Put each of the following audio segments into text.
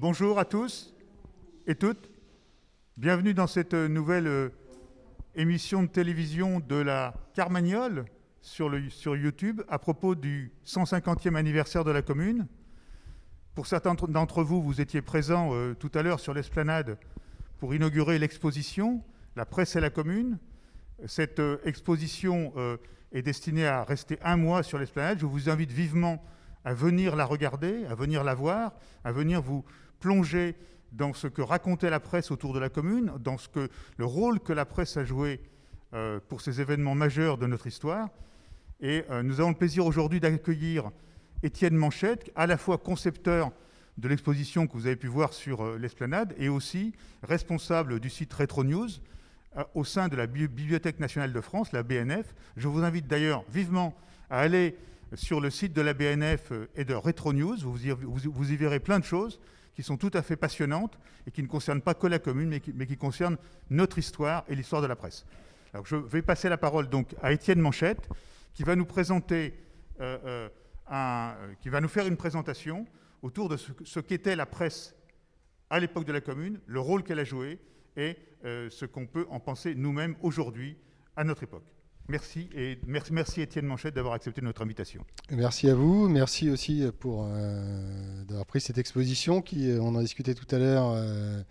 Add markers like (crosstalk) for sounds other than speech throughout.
Bonjour à tous et toutes. Bienvenue dans cette nouvelle euh, émission de télévision de la Carmagnole sur, YouTube à propos du 150e anniversaire de la commune. Pour certains d'entre vous, vous étiez présents euh, tout à l'heure sur l'esplanade pour inaugurer l'exposition La presse et la commune. Cette euh, exposition est destinée à rester un mois sur l'esplanade. Je vous invite vivement à venir la regarder, à venir la voir, à venir vous plonger dans ce que racontait la presse autour de la commune, dans ce que, le rôle que la presse a joué euh, pour ces événements majeurs de notre histoire. Et euh, nous avons le plaisir aujourd'hui d'accueillir Étienne Manchette, à la fois concepteur de l'exposition que vous avez pu voir sur euh, l'esplanade et aussi responsable du site Retro News au sein de la Bibliothèque nationale de France, la BNF. Je vous invite d'ailleurs vivement à aller sur le site de la BNF et de Retro News. Vous y, vous, vous y verrez plein de choses qui sont tout à fait passionnantes et qui ne concernent pas que la commune, mais qui, concernent notre histoire et l'histoire de la presse. Je vais passer la parole donc à Étienne Manchette, qui va nous euh, euh, euh, faire une présentation autour de ce, qu'était la presse à l'époque de la commune, le rôle qu'elle a joué et ce qu'on peut en penser nous-mêmes aujourd'hui à notre époque. Merci et merci, Étienne Manchette d'avoir accepté notre invitation. Merci à vous, merci aussi pour euh, d'avoir pris cette exposition qui, euh, on en discutait tout à l'heure, euh,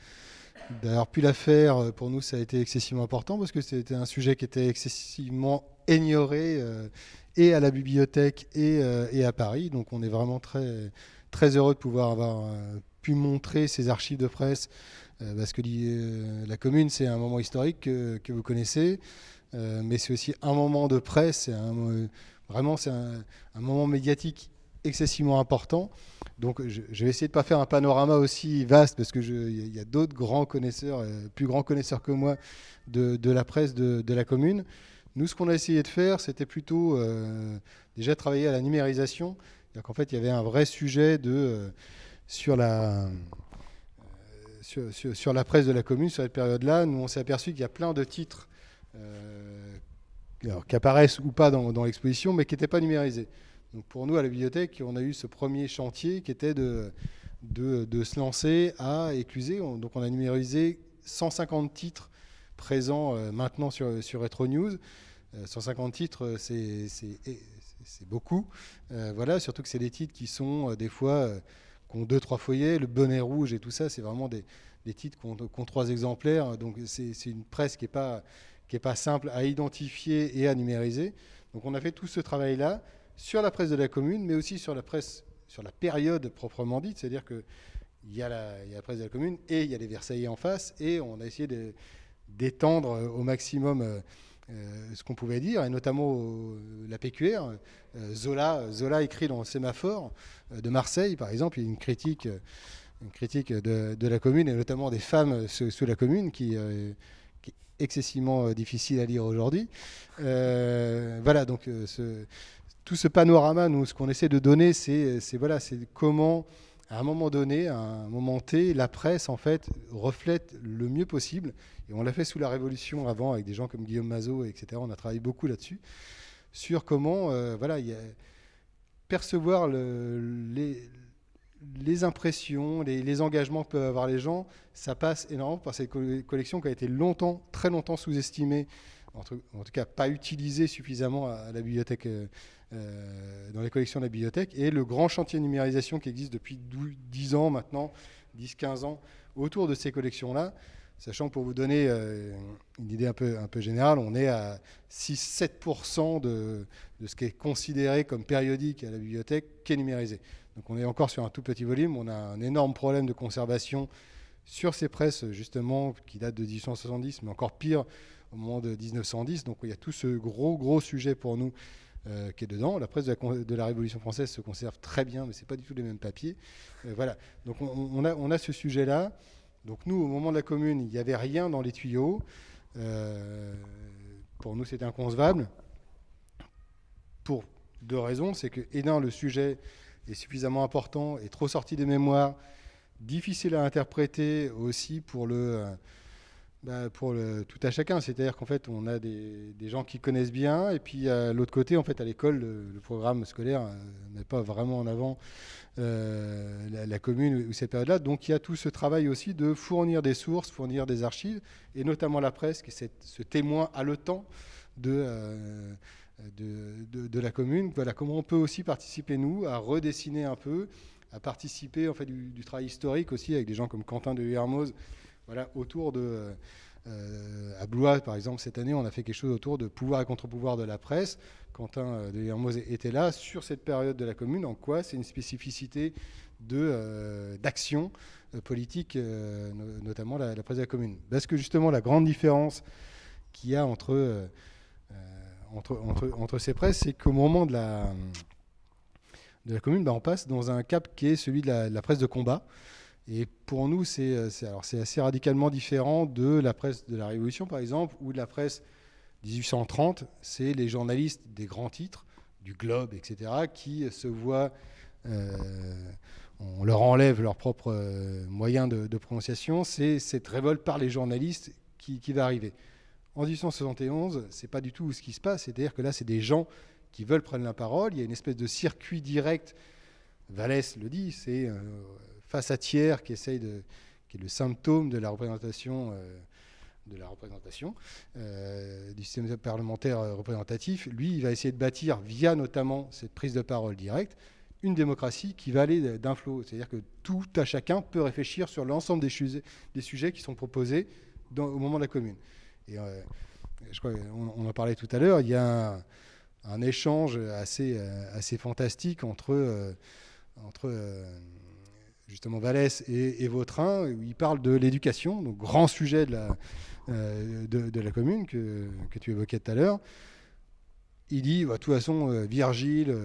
d'avoir pu la faire euh, pour nous ça a été excessivement important parce que c'était un sujet qui était excessivement ignoré euh, et à la bibliothèque et, euh, et, à Paris. Donc on est vraiment très, très heureux de pouvoir avoir pu montrer ces archives de presse parce que la commune c'est un moment historique que, que vous connaissez. Euh, mais c'est aussi un moment de presse, euh, vraiment c'est un, moment médiatique excessivement important. Donc je, vais essayer de ne pas faire un panorama aussi vaste parce qu'il y a, d'autres grands connaisseurs, euh, plus grands connaisseurs que moi de, la presse de, la commune. Nous, ce qu'on a essayé de faire, c'était plutôt déjà travailler à la numérisation. En fait, il y avait un vrai sujet de, sur la... Sur, la presse de la commune sur cette période-là, nous on s'est aperçu qu'il y a plein de titres euh, qui apparaissent ou pas dans, l'exposition, mais qui n'étaient pas numérisés. Donc pour nous, à la bibliothèque, on a eu ce premier chantier qui était de, se lancer à écluser. On, donc on a numérisé 150 titres présents euh, maintenant sur, sur Retro News. Euh, 150 titres, c'est beaucoup. Euh, voilà, surtout que c'est des titres qui sont euh, des fois, euh, qui ont deux, trois foyers, le bonnet rouge et tout ça, c'est vraiment des, titres qui ont, qui ont, trois exemplaires. Donc c'est une presse qui n'est pas qui n'est pas simple à identifier et à numériser. Donc on a fait tout ce travail-là sur la presse de la commune, mais aussi sur la presse, sur la période proprement dite, c'est-à-dire qu'il y, y a la presse de la commune et il y a les Versaillais en face, et on a essayé d'étendre au maximum euh, euh, ce qu'on pouvait dire, et notamment la PQR. Euh, Zola, Zola écrit dans le Sémaphore euh, de Marseille, par exemple, une critique, une critique de, la commune, et notamment des femmes sous, la commune qui euh, excessivement euh, difficile à lire aujourd'hui. Euh, voilà, donc euh, tout ce panorama, nous, ce qu'on essaie de donner, c'est voilà, comment, à un moment donné, à un moment T, la presse, en fait, reflète le mieux possible. Et on l'a fait sous la Révolution avant, avec des gens comme Guillaume Mazot, etc. On a travaillé beaucoup là-dessus, sur comment, voilà, percevoir le, les, les impressions, les, engagements que peuvent avoir les gens, ça passe énormément par cette collection qui a été longtemps, très longtemps sous-estimée, en, tout cas pas utilisée suffisamment à, la bibliothèque, euh, euh, dans les collections de la bibliothèque, et le grand chantier de numérisation qui existe depuis 10 ans maintenant, 10-15 ans, autour de ces collections-là, sachant pour vous donner euh, une idée un peu, un peu générale, on est à 6-7% de, de ce qui est considéré comme périodique à la bibliothèque qui est numérisé. Donc on est encore sur un tout petit volume, on a un énorme problème de conservation sur ces presses justement qui datent de 1870, mais encore pire au moment de 1910. Donc il y a tout ce gros gros sujet pour nous euh, qui est dedans. La presse de la, Révolution française se conserve très bien, mais c'est pas du tout les mêmes papiers. Euh, voilà. Donc on, on, a, on a ce sujet-là. Donc nous, au moment de la commune, il n'y avait rien dans les tuyaux. Euh, pour nous, c'était inconcevable. Pour deux raisons. C'est que, et d'un, le sujet est suffisamment important et trop sorti des mémoires, difficile à interpréter aussi pour le, bah, pour le, tout à chacun. C'est-à-dire qu'en fait, on a des, gens qui connaissent bien, et puis à l'autre côté, en fait, à l'école, le, programme scolaire n'est pas vraiment en avant la, commune ou cette période-là. Donc il y a tout ce travail aussi de fournir des sources, fournir des archives, et notamment la presse, qui est ce témoin haletant de, de, la commune. Voilà, comment on peut aussi participer, nous, à redessiner un peu, à participer en fait, du, travail historique aussi, avec des gens comme Quentin de Hermoz, voilà, autour de... Euh, à Blois, par exemple, cette année, on a fait quelque chose autour de pouvoir et contre-pouvoir de la presse. Quentin euh, de Hermoz était là sur cette période de la commune. En quoi c'est une spécificité euh, d'action politique, notamment la, presse de la commune Parce que justement, la grande différence qu'il y a entre entre, ces presses, c'est qu'au moment de la, de la commune, bah, on passe dans un cap qui est celui de la, presse de combat. Et pour nous, c'est assez radicalement différent de la presse de la Révolution, par exemple, ou de la presse 1830. C'est les journalistes des grands titres, du Globe, etc., qui se voient, euh, on leur enlève leurs propres euh, moyens de, prononciation. C'est cette révolte par les journalistes qui va arriver. En 1871, c'est pas du tout ce qui se passe. C'est-à-dire que là, c'est des gens qui veulent prendre la parole. Il y a une espèce de circuit direct. Vallès le dit, c'est euh, face à tiers qui essaye de, qui est le symptôme de la représentation. Euh, de la représentation euh, du système parlementaire représentatif, lui, il va essayer de bâtir, via notamment cette prise de parole directe, une démocratie qui va aller d'un flot. C'est-à-dire que tout à chacun peut réfléchir sur l'ensemble des, sujets qui sont proposés au moment de la commune. Et euh, je crois on, en parlait tout à l'heure, il y a un, échange assez, euh, assez fantastique entre, euh, justement Vallès et, Vautrin, où il parle de l'éducation, donc grand sujet de la, de, la commune que, tu évoquais tout à l'heure. Il dit, bah, de toute façon, Virgile,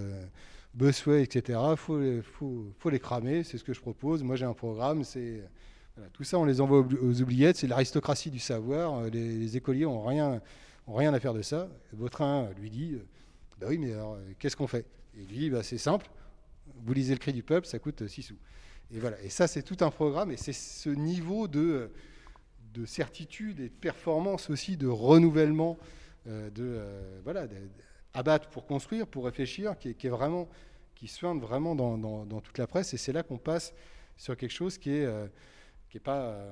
Bossuet, etc., il faut, faut, faut, les cramer, c'est ce que je propose. Moi, j'ai un programme, c'est tout ça, on les envoie aux oubliettes. C'est l'aristocratie du savoir. Euh, les, écoliers n'ont rien, ont rien à faire de ça. Vautrin lui dit euh, Bah oui, mais alors, euh, qu'est-ce qu'on fait? Et lui bah, C'est simple. Vous lisez le cri du peuple, ça coûte 6 sous. Et voilà. Et ça, c'est tout un programme. Et c'est ce niveau de, de certitude et de performance aussi, de renouvellement, de voilà, abattre pour construire, pour réfléchir, qui est, vraiment, qui soigne vraiment dans, toute la presse. Et c'est là qu'on passe sur quelque chose qui est qui est, pas, euh,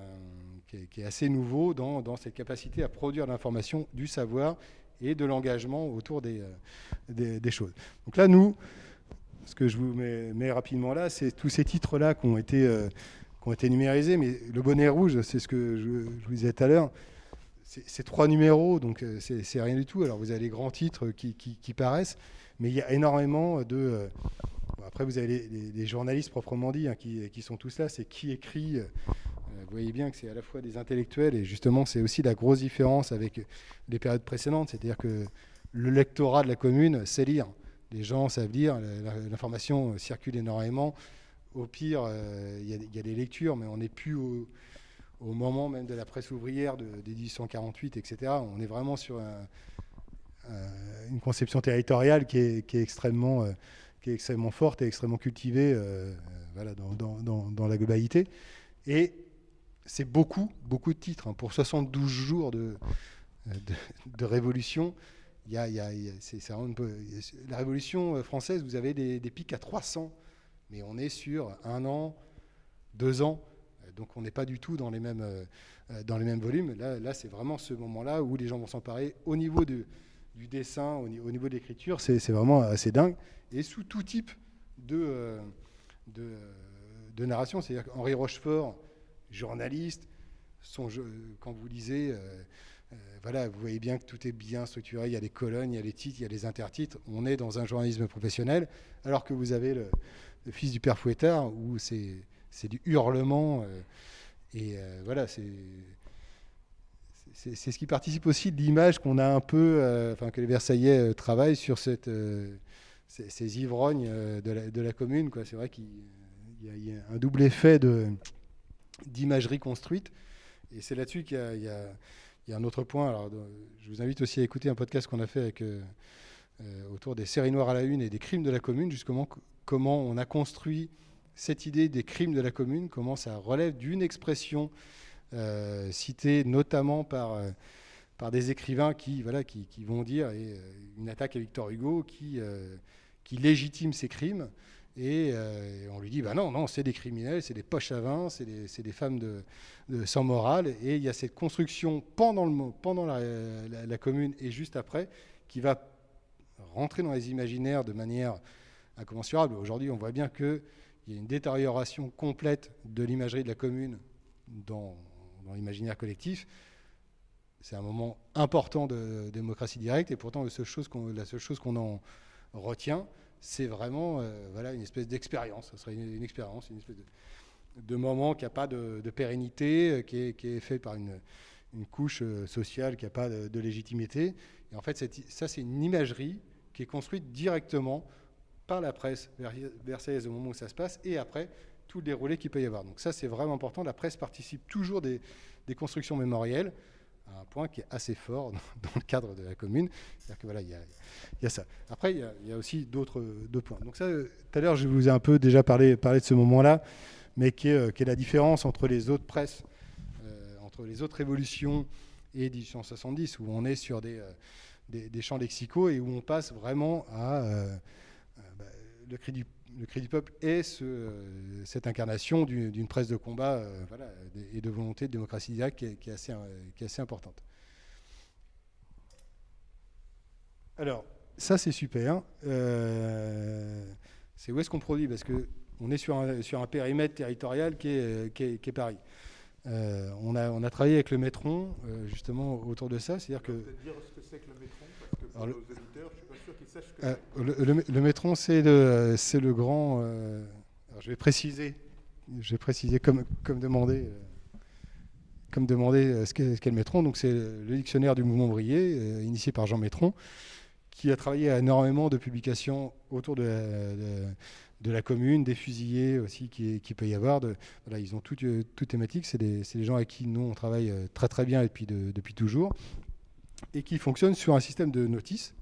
qui est, assez nouveau dans, dans, cette capacité à produire l'information, du savoir et de l'engagement autour des, euh, des, choses. Donc là, nous, ce que je vous mets, rapidement là, c'est tous ces titres-là qui ont été... Euh, qui ont été numérisés, mais le bonnet rouge, c'est ce que je, vous disais tout à l'heure, c'est trois numéros, donc c'est rien du tout. Alors vous avez les grands titres qui, qui, paraissent, mais il y a énormément de... après, vous avez les, journalistes proprement dit, hein, qui, qui, sont tous là, c'est qui écrit vous voyez bien que c'est à la fois des intellectuels et justement c'est aussi la grosse différence avec les périodes précédentes, c'est-à-dire que le lectorat de la commune sait lire. Les gens savent lire, l'information circule énormément. Au pire, euh, il y, a des lectures, mais on n'est plus au, moment même de la presse ouvrière de, 1848, etc. On est vraiment sur une conception territoriale qui est, extrêmement, euh, qui est extrêmement forte et extrêmement cultivée euh, dans, dans, la globalité. Et c'est beaucoup, beaucoup de titres. Hein. Pour 72 jours de, de, révolution, il y a, la révolution euh, française, vous avez des, pics à 300, mais on est sur un an, deux ans, donc on n'est pas du tout dans les mêmes, euh, dans les mêmes volumes. Là, là c'est vraiment ce moment-là où les gens vont s'emparer au niveau du dessin, au, niveau de l'écriture, c'est vraiment assez dingue, et sous tout type de, euh, de, de narration. C'est-à-dire qu'Henri Rochefort, journaliste, son quand vous lisez, euh, euh, voilà, vous voyez bien que tout est bien structuré, il y a les colonnes, il y a les titres, il y a les intertitres, on est dans un journalisme professionnel, alors que vous avez le, fils du père Fouettard, où c'est du hurlement, euh, et voilà, c'est c'est ce qui participe aussi de l'image qu'on a un peu, enfin que les Versaillais travaillent sur ces, ivrognes de, la, commune. C'est vrai qu'il y, a un double effet de, d'imagerie construite. Et c'est là-dessus qu'il y, a un autre point. Alors, je vous invite aussi à écouter un podcast qu'on a fait euh, euh, autour des séries noires à la une et des crimes de la commune, justement comment on a construit cette idée des crimes de la commune, comment ça relève d'une expression cité notamment par, par des écrivains qui, voilà, qui, vont dire une attaque à Victor Hugo qui, qui légitime ces crimes. Et on lui dit, bah non, non, c'est des criminels, c'est des poches à vin, c'est des, des, femmes de, sans morale. Et il y a cette construction pendant, le, pendant la, commune et juste après qui va rentrer dans les imaginaires de manière incommensurable. Aujourd'hui, on voit bien qu'il y a une détérioration complète de l'imagerie de la commune dans, l'imaginaire collectif. C'est un moment important de démocratie directe et pourtant la seule chose qu'on en retient, c'est vraiment euh, voilà, une espèce d'expérience. Ce serait une, expérience, une espèce de, moment qui n'a pas de, pérennité, euh, qui est, fait par une, couche euh, sociale qui n'a pas de, légitimité. Et en fait, ça, c'est une imagerie qui est construite directement par la presse versaillaise au moment où ça se passe et après tout le déroulé qu'il peut y avoir. Donc ça, c'est vraiment important. La presse participe toujours des, constructions mémorielles un point qui est assez fort (laughs) dans, le cadre de la commune. C'est-à-dire que voilà, il y, a, ça. Après, il y a, aussi d'autres points. Donc ça, tout à l'heure, je vous ai un peu déjà parlé, de ce moment-là, mais est, qui est, la différence entre les autres presses, euh, entre les autres révolutions et 1870, où on est sur des, euh, des, champs lexicaux et où on passe vraiment à... Euh, bah, le, cri du, le cri du peuple est ce, cette incarnation d'une presse de combat voilà, et de volonté de démocratie directe qui est, qui est, assez, qui est assez importante. Alors, ça c'est super. c'est où est-ce qu'on produit? Parce qu'on est sur un, sur un, périmètre territorial qui est, qui est Paris. Euh, on, a, on a travaillé avec le Métron, euh, justement, autour de ça. C'est-à-dire que. dire ce que c'est que le Métron? Nos auditeurs, je ne suis pas sûr qu'ils sachent ce que euh, c'est. Le, Métron, c'est le, le grand. Alors je vais préciser, je vais préciser comme, comme demandé. comme demandé ce qu'est, le Métron, donc c'est le dictionnaire du mouvement ouvrier, initié par Jean Métron, qui a travaillé à énormément de publications autour de, de, de la commune, des fusillés aussi qui, qui peut y avoir. De, voilà, ils ont tout, euh, tout thématique. C'est des, des, gens avec qui nous on travaille euh, très très bien depuis, de, depuis toujours et qui fonctionnent sur un système de notice.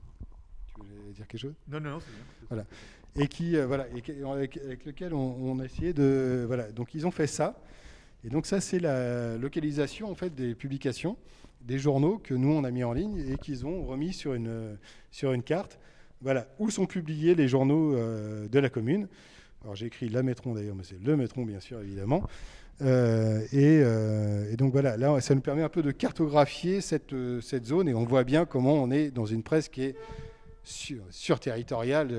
Tu voulais dire quelque chose? Non, non, non, c'est bien. Voilà. Et qui, euh, voilà, et avec, lequel on, a essayé de, voilà. Donc ils ont fait ça. Et donc ça, c'est la localisation en fait des publications, des journaux que nous on a mis en ligne et qu'ils ont remis sur une sur une carte voilà, où sont publiés les journaux euh, de la commune? Alors j'ai écrit la Métron d'ailleurs, mais c'est le Métron bien sûr évidemment. Euh, euh, et, donc voilà, là ça nous permet un peu de cartographier cette, cette zone et on voit bien comment on est dans une presse qui est sur, sur territoriale.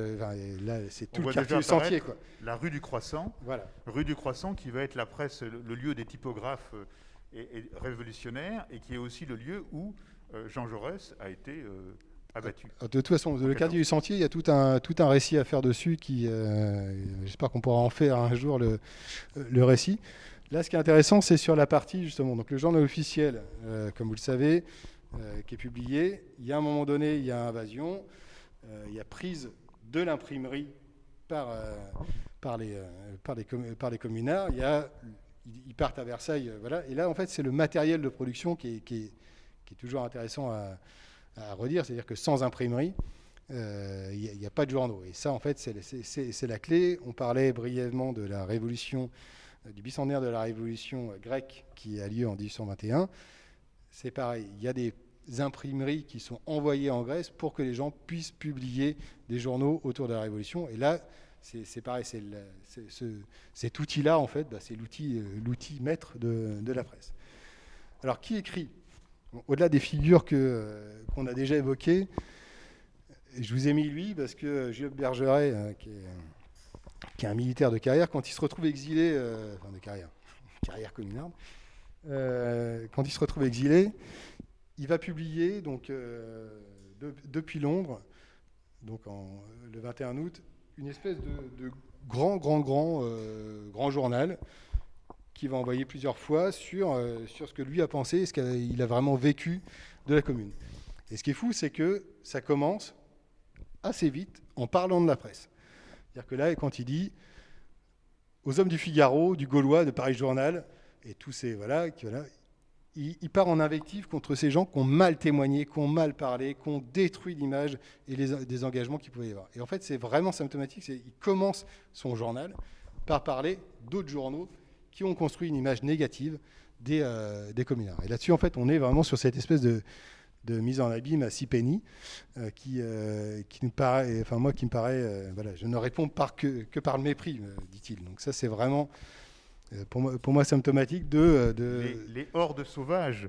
là c'est tout le quartier sentier. Quoi. La rue du Croissant. Voilà. Rue du Croissant qui va être la presse, le, lieu des typographes et, révolutionnaires et qui est aussi le lieu où Jean Jaurès a été abattu. Euh, de toute façon, le quartier du sentier, il y a tout un, tout un récit à faire dessus qui, euh, j'espère qu'on pourra en faire un jour le, le, récit. Là, ce qui est intéressant, c'est sur la partie justement, donc le journal officiel, euh, comme vous le savez, qui est publié. Il y a un moment donné, il y a invasion, il y a prise de l'imprimerie par, les, par, par les communards. A, ils partent à Versailles, voilà. Et là, en fait, c'est le matériel de production qui est, toujours intéressant à, redire, c'est-à-dire que sans imprimerie, il euh, n'y a, pas de journaux. Et ça, en fait, c'est la clé. On parlait brièvement de la révolution, euh, du bicentenaire de la révolution grecque qui a lieu en 1821. C'est pareil, il y a des imprimeries qui sont envoyées en Grèce pour que les gens puissent publier des journaux autour de la révolution. Et là, c'est pareil, cet outil-là, en fait, bah, c'est euh, l'outil maître de, la presse. Alors, qui écrit? Au-delà des figures euh, qu'on a déjà évoquées, je vous ai mis lui parce que Gilles Bergeret, euh, qui, est, un militaire de carrière, quand il se retrouve exilé, euh, enfin de carrière, (laughs) carrière communarde, quand il se retrouve exilé, il va publier donc depuis Londres, donc le 21 août, une espèce de, grand, grand, grand, grand journal qui va envoyer plusieurs fois sur, euh, sur ce que lui a pensé, ce qu'il a vraiment vécu de la commune. Et ce qui est fou, c'est que ça commence assez vite en parlant de la presse. C'est-à-dire que là, quand il dit aux hommes du Figaro, du Gaulois, de Paris Journal, et tous ces. Voilà, il, part en invective contre ces gens qui ont mal témoigné, qui ont mal parlé, qui ont détruit l'image et les, des engagements qu'il pouvait y avoir. Et en fait, c'est vraiment symptomatique. Il commence son journal par parler d'autres journaux qui ont construit une image négative des, des communards. Et là-dessus, en fait, on est vraiment sur cette espèce de, de mise en abîme à six pennies, qui, qui nous paraît, enfin moi qui me paraît, voilà, je ne réponds par que, que par le mépris, dit-il. Donc ça c'est vraiment pour moi, pour moi symptomatique de... de... Les, les, hordes sauvages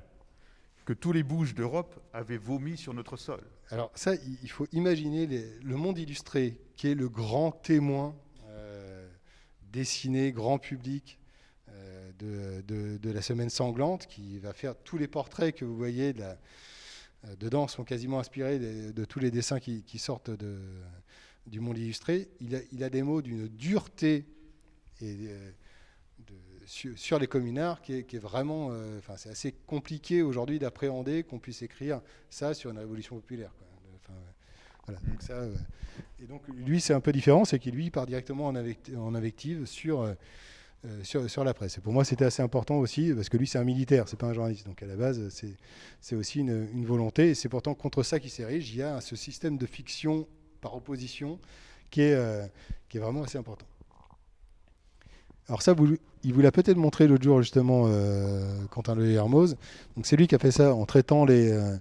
que tous les bouges d'Europe avaient vomi sur notre sol. Alors ça, il faut imaginer le monde illustré, qui est le grand témoin euh, dessiné, grand public euh, de, de, la semaine sanglante, qui va faire tous les portraits que vous voyez de la, euh, dedans sont quasiment inspirés de, tous les dessins qui, qui sortent de, du monde illustré. Il a, il a des mots d'une dureté et sur, les communards qui est, vraiment, euh, enfin c'est assez compliqué aujourd'hui d'appréhender qu'on puisse écrire ça sur une révolution populaire. voilà, donc ça, et donc lui c'est un peu différent, c'est qu'il lui part directement en, en invective sur, euh, sur, sur, la presse. Pour moi c'était assez important aussi parce que lui c'est un militaire, c'est pas un journaliste. Donc à la base c'est aussi une, volonté et c'est pourtant contre ça qu'il s'érige. Il y a ce système de fiction par opposition qui est, euh, vraiment assez important. Alors ça, il vous l'a peut-être montré l'autre jour justement, euh, Quentin Le Hermoz. Donc c'est lui qui a fait ça en traitant les, euh,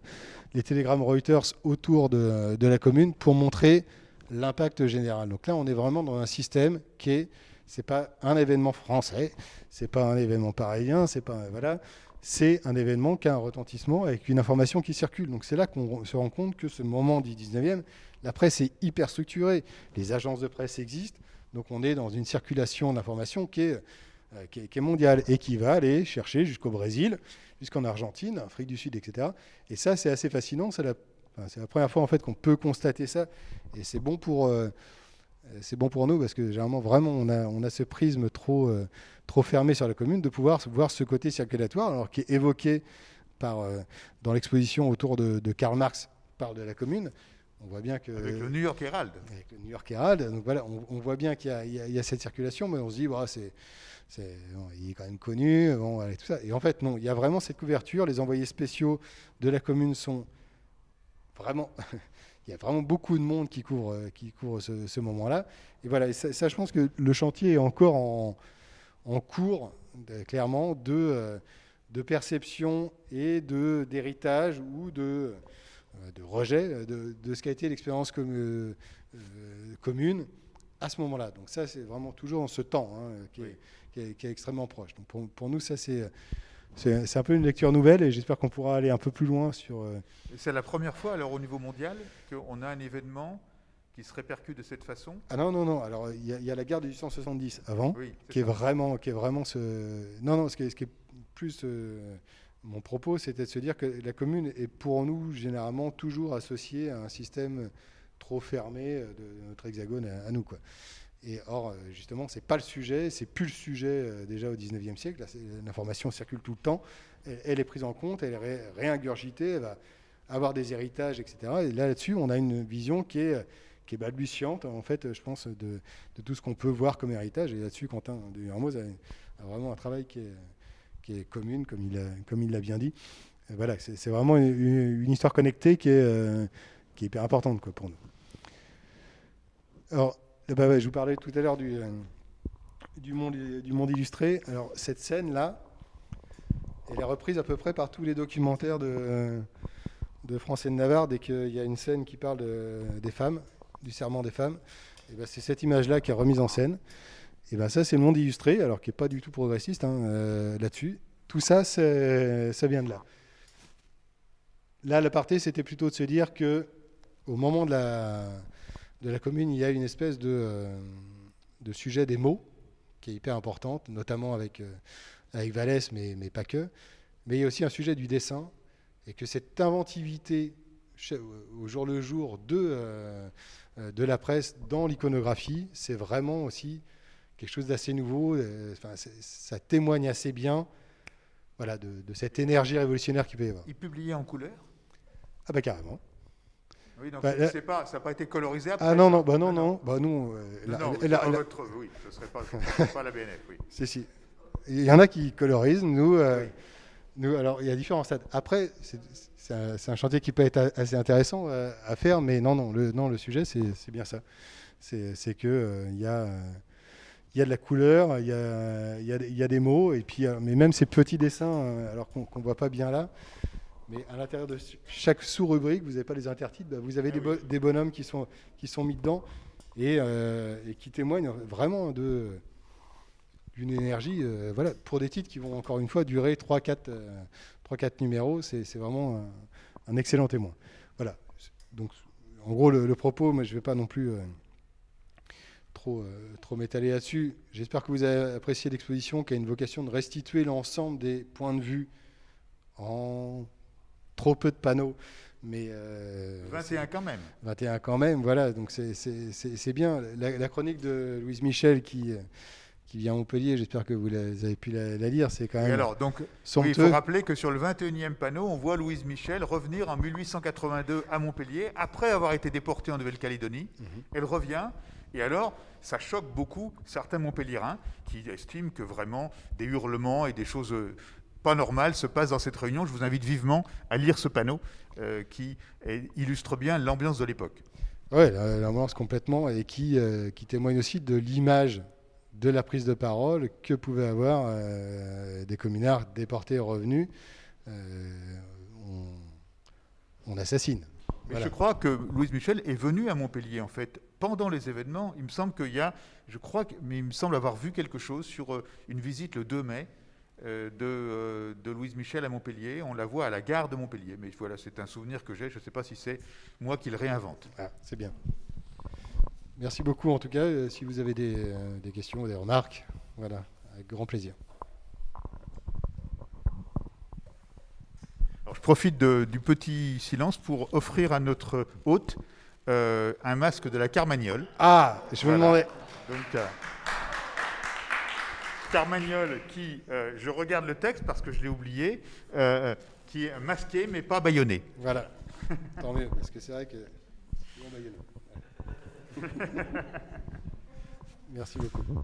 les télégrammes Reuters autour de, la commune pour montrer l'impact général. Donc là, on est vraiment dans un système qui est, c'est pas un événement français, c'est pas un événement parisien, c'est pas voilà, c'est un événement qui a un retentissement avec une information qui circule. Donc c'est là qu'on se rend compte que ce moment du 19e, la presse est hyper structurée, les agences de presse existent, donc on est dans une circulation d'informations qui est euh, qui, est, mondial et qui va aller chercher jusqu'au Brésil, jusqu'en Argentine, Afrique du Sud, etc. Et ça, c'est assez fascinant. C'est la, la, première fois en fait qu'on peut constater ça, et c'est bon pour euh, c'est bon pour nous parce que généralement vraiment on a, on a ce prisme trop, euh, trop fermé sur la commune de pouvoir voir ce côté circulatoire alors qui est évoqué par, dans l'exposition autour de, de, Karl Marx parle de la commune. On voit bien que, avec le New York Herald. Avec le New York Herald. Donc voilà, on, voit bien qu'il y, y, a cette circulation, mais on se dit, c'est il est quand même connu, bon, tout ça. Et en fait, non, il y a vraiment cette couverture. Les envoyés spéciaux de la commune sont vraiment. Il y a vraiment beaucoup de monde qui couvre, euh, qui couvre ce, moment-là. Et voilà, et ça, je pense que le chantier est encore en, en cours, clairement, de, euh, de perception et d'héritage ou de, euh, de rejet de, de, ce qu'a été l'expérience com, commune à ce moment-là. Donc ça, c'est vraiment toujours en ce temps hein, qui, est, qui, est, qui, est, extrêmement proche. Donc pour, pour nous, ça, c'est... C'est un peu une lecture nouvelle et j'espère qu'on pourra aller un peu plus loin sur... Euh... C'est la première fois, alors, au niveau mondial, qu'on a un événement qui se répercute de cette façon? Ah non, non, non. Alors, il y, y, a la guerre de 1870 avant, oui, est qui, est vraiment, qui est vraiment ce... Non, non, ce qui est, ce qui est plus... Euh, mon propos, c'était de se dire que la commune est pour nous, généralement, toujours associée à un système trop fermé euh, de notre hexagone à, à nous. Quoi. Et or, euh, justement, c'est pas le sujet, c'est plus le sujet euh, déjà au 19e siècle. L'information circule tout le temps, elle, est prise en compte, elle est ré, réingurgitée, elle va avoir des héritages, etc. Et là-dessus, on a une vision qui est, est balbutiante, en fait, je pense, de, tout ce qu'on peut voir comme héritage. Et là-dessus, Quentin de Hermoz a, vraiment un travail qui est, qui commune, comme il, l'a bien dit. Voilà, c'est vraiment une, histoire connectée qui est, euh, hyper importante pour nous. Alors, bah ouais, je vous parlais tout à l'heure du, euh, du, monde, illustré. Alors, cette scène-là, elle est reprise à peu près par tous les documentaires de, de France et de Navarre dès qu'il y a une scène qui parle de, des femmes, du serment des femmes. Et ben, c'est cette image-là qui est remise en scène. Et ben, ça, c'est le monde illustré, alors qui n'est pas du tout progressiste hein, euh, là-dessus. Tout ça, ça vient de là. Là, l'aparté, c'était plutôt de se dire que au moment de la, de la commune, il y a une espèce de, euh, de sujet des mots qui est hyper importante, notamment avec, euh, avec Vallès, mais, mais pas que. Mais il y a aussi un sujet du dessin, et que cette inventivité au jour le jour de, euh, de la presse dans l'iconographie, c'est vraiment aussi quelque chose d'assez nouveau. Enfin, ça témoigne assez bien voilà, de, de, cette énergie révolutionnaire qu'il peut y avoir. Il publiait en couleur? Ah bah carrément. Oui, donc bah, c'est pas, ça n'a pas été colorisé après Ah non, non, bah non, non. Bah nous, euh, la, non, la, la, votre, oui, ce ne serait pas, pas la BNF, oui. (laughs) si, si. Il y en a qui colorisent, nous... Euh, oui. Nous, alors, il y a différents stades. Après, c'est un, un, chantier qui peut être assez intéressant euh, à faire, mais non, non, le, non, le sujet, c'est bien ça. C'est qu'il euh, y, a, il y a de la couleur, il y a, il y a, des mots, et puis, mais même ces petits dessins, alors qu'on ne voit pas bien là, mais à l'intérieur de chaque sous-rubrique, vous n'avez pas les intertitres, bah, vous avez ah des, bonhommes qui sont, qui sont mis dedans et, et qui témoignent vraiment de d'une énergie, voilà, pour des titres qui vont encore une fois durer 3-4 numéros, c'est vraiment un, excellent témoin. Voilà. Donc, en gros, le, propos, mais je ne vais pas non plus trop, euh, trop m'étaler là-dessus. J'espère que vous avez apprécié l'exposition qui a une vocation de restituer l'ensemble des points de vue en trop peu de panneaux. Mais 21 euh, quand même. 21 quand même, voilà. Donc c'est bien. La, chronique de Louise Michel qui, qui vient à Montpellier, j'espère que vous, avez pu la, lire, c'est quand même. alors, donc, il faut rappeler que sur le 21e panneau, on voit Louise Michel revenir en 1882 à Montpellier après avoir été déportée en Nouvelle-Calédonie. Mhm. Elle revient et alors, ça choque beaucoup certains Montpelliérains qui estiment que vraiment des hurlements et des choses pas normales se passent dans cette réunion. Je vous invite vivement à lire ce panneau euh, qui illustre bien l'ambiance de l'époque. Oui, l'ambiance complètement, et qui, euh, qui témoigne aussi de l'image de la prise de parole que pouvaient avoir des communards déportés et revenus. on, assassine. Mais je crois que Louise Michel est venue à Montpellier, en fait, pendant les événements. Il me semble qu'il y a, je crois, mais il me semble avoir vu quelque chose sur euh, une visite le 2 mai euh, euh, de, Louise Michel à Montpellier. On la voit à la gare de Montpellier. Mais voilà, c'est un souvenir que j'ai. Je ne sais pas si c'est moi qui le réinvente. Ah, c'est bien. Merci beaucoup, en tout cas. Si vous avez des, des questions ou des remarques, voilà, avec grand plaisir. je profite du petit silence pour offrir à notre hôte euh, un masque de la Carmagnole. Ah, je me demandais. Donc, euh, Carmagnole qui, euh, je regarde le texte parce que je l'ai oublié, qui est masqué mais pas baïonné. Voilà. (laughs) Tant mieux, parce que c'est vrai que (laughs) Merci beaucoup.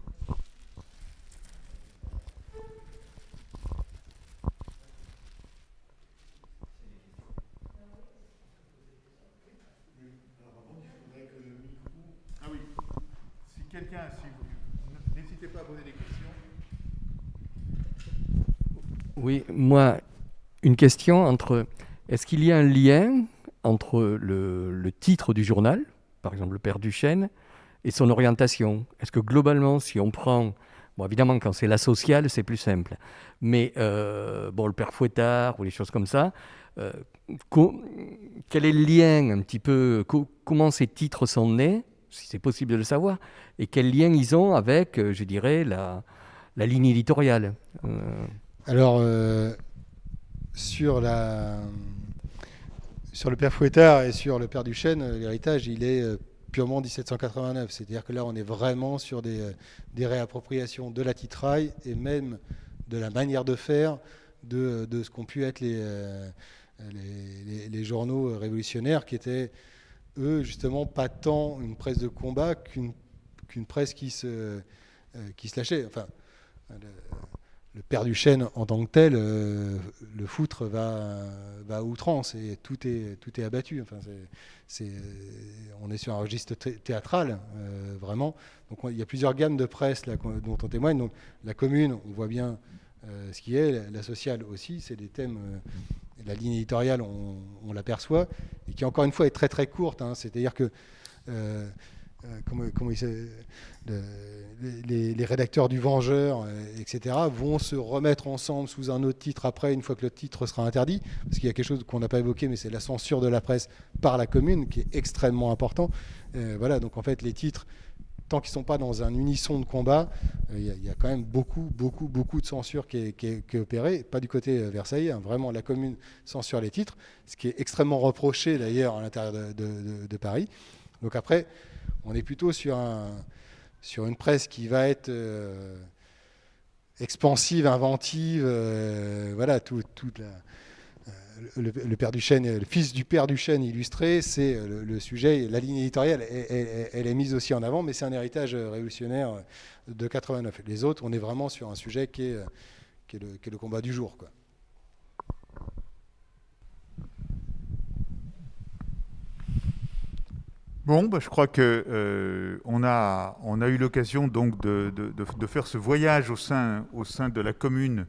n'hésitez pas à poser des questions. Oui, moi, une question entre. Est-ce qu'il y a un lien entre le, titre du journal, par exemple le Père Duchesne, et son orientation? Est-ce que globalement, si on prend. Bon, évidemment, quand c'est la sociale, c'est plus simple. Mais euh, bon, le Père Fouettard ou les choses comme ça, euh, quel est le lien un petit peu Comment ces titres sont nés si c'est possible de le savoir, et quel lien ils ont avec, euh, je dirais, la, ligne éditoriale? Alors, sur, la, sur le père Fouettard et sur le père Duchesne, l'héritage, il est purement 1789. C'est-à-dire que là, on est vraiment sur des, des, réappropriations de la titraille et même de la manière de faire de, ce qu'ont pu être les, les, journaux révolutionnaires qui étaient eux, justement, pas tant une presse de combat qu'une presse qui se, euh, qui se lâchait. Enfin, père du chêne en tant que tel, euh, le foutre va, va à outrance et tout est, tout est abattu. Enfin, c'est on est sur un registre théâtral, euh, vraiment. Donc il y a plusieurs gammes de presse là, dont on témoigne. Donc, la commune, on voit bien ce qui est, la sociale aussi, c'est des thèmes la ligne éditoriale, on, l'aperçoit, et qui encore une fois est très très courte. Hein. C'est-à-dire que euh, euh, les, rédacteurs du Vengeur, euh, etc., vont se remettre ensemble sous un autre titre après, une fois que le titre sera interdit, parce qu'il y a quelque chose qu'on n'a pas évoqué, mais c'est la censure de la presse par la commune, qui est extrêmement important. voilà, donc en fait, les titres tant qu'ils ne sont pas dans un unisson de combat, euh, il y, a quand même beaucoup, beaucoup, beaucoup de censure qui est, opérée, pas du côté euh, Versailles, hein. vraiment la commune censure les titres, ce qui est extrêmement reproché d'ailleurs à l'intérieur de, Paris. Donc après, on est plutôt sur, un, sur une presse qui va être euh, expansive, inventive, voilà, toute la le, père le fils du père du chêne illustré, c'est euh, le, sujet, la ligne éditoriale, elle, est mise aussi en avant, mais c'est un héritage euh, révolutionnaire euh, de 89. Les autres, on est vraiment sur un sujet qui est, le, combat du jour. Bon, bah, je crois que euh, on, a, eu l'occasion donc de, faire ce voyage au sein, de la commune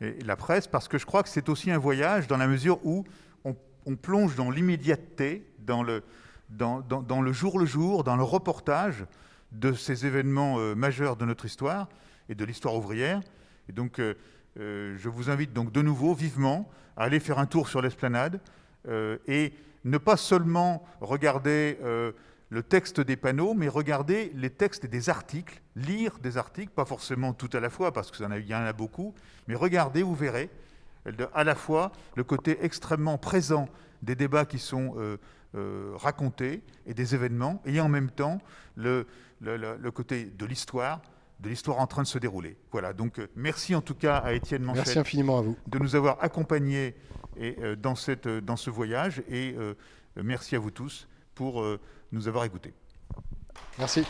et la presse, parce que je crois que c'est aussi un voyage dans la mesure où on, on plonge dans l'immédiateté, dans le, jour le jour, dans le reportage de ces événements euh, majeurs de notre histoire et de l'histoire ouvrière. Et donc, euh, euh, je vous invite donc de nouveau vivement à aller faire un tour sur l'esplanade et ne pas seulement regarder euh, le texte des panneaux, mais regarder les textes des articles, lire des articles, pas forcément tout à la fois, parce qu'il y en a beaucoup, mais regardez, vous verrez, à la fois le côté extrêmement présent des débats qui sont euh, euh, racontés et des événements, et en même temps le, côté de l'histoire, de l'histoire en train de se dérouler. Voilà, donc euh, merci en tout cas à Étienne Manchette merci infiniment à vous. de nous avoir accompagnés et, euh, dans, cette, euh, dans ce voyage et merci à vous tous pour nous avoir écoutés. Merci.